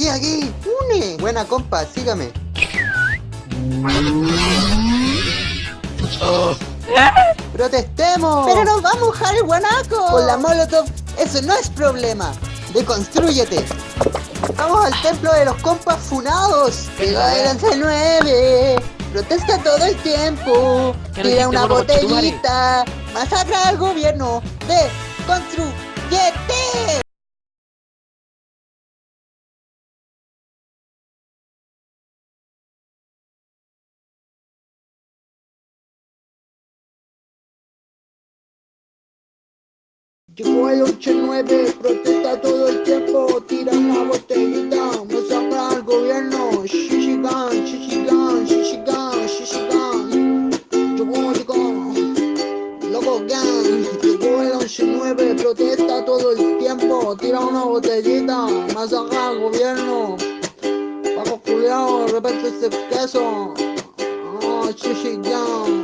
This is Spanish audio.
Aquí, aquí. Une. Buena compa, sígame. ¡Protestemos! Pero nos va a mojar el guanaco. Con la Molotov, eso no es problema. Deconstrúyete. Vamos al templo de los compas funados. El 11-9. Protesta todo el tiempo. ¿Qué no Tira una botellita. Masacra al gobierno. De Llegó el 8-9, protesta todo el tiempo, tira una botellita, masacra al gobierno, Shishigan, Shishigan, Shishigan, Shishigan. Llegó, loco gang, llegó el 11-9, protesta todo el tiempo, tira una botellita, masacra al gobierno. Paco Julián, repete ese queso, oh, Shishigan.